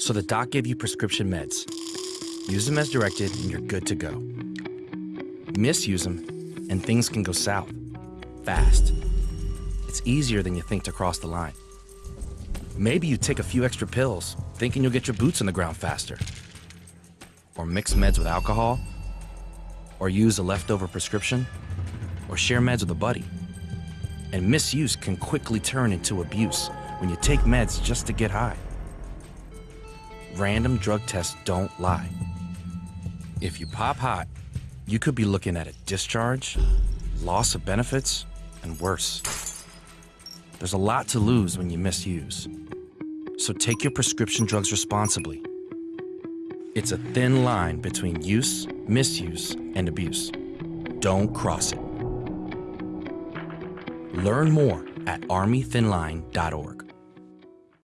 So the doc gave you prescription meds. Use them as directed and you're good to go. Misuse them and things can go south. Fast. It's easier than you think to cross the line. Maybe you take a few extra pills, thinking you'll get your boots on the ground faster. Or mix meds with alcohol. Or use a leftover prescription. Or share meds with a buddy. And misuse can quickly turn into abuse when you take meds just to get high. Random drug tests don't lie. If you pop hot, you could be looking at a discharge, loss of benefits, and worse. There's a lot to lose when you misuse. So take your prescription drugs responsibly. It's a thin line between use, misuse, and abuse. Don't cross it. Learn more at armythinline.org.